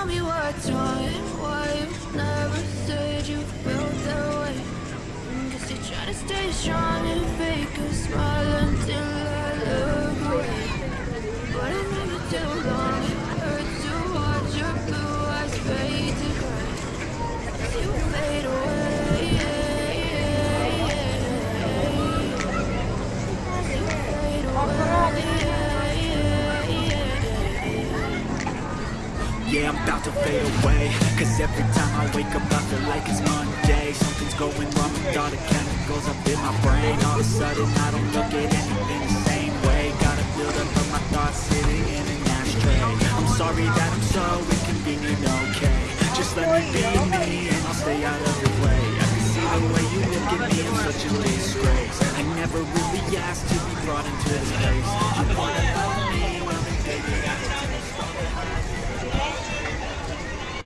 tell me what's wrong Why you never said you felt that way. Mm, guess you're trying to stay strong and fake a smile until I look away. But it's been too long It hurts to watch your blue eyes fade to gray. You fade away Yeah, I'm about to fade away. Cause every time I wake up I feel like it's Monday. Something's going wrong with all the chemicals up in my brain. All of a sudden I don't look at anything the same way. Gotta build up of my thoughts sitting in an ashtray. I'm sorry that I'm so inconvenient, okay. Just let me be me and I'll stay out of your way. I can see the way you look at me, I'm such a disgrace. I never really asked to be brought into this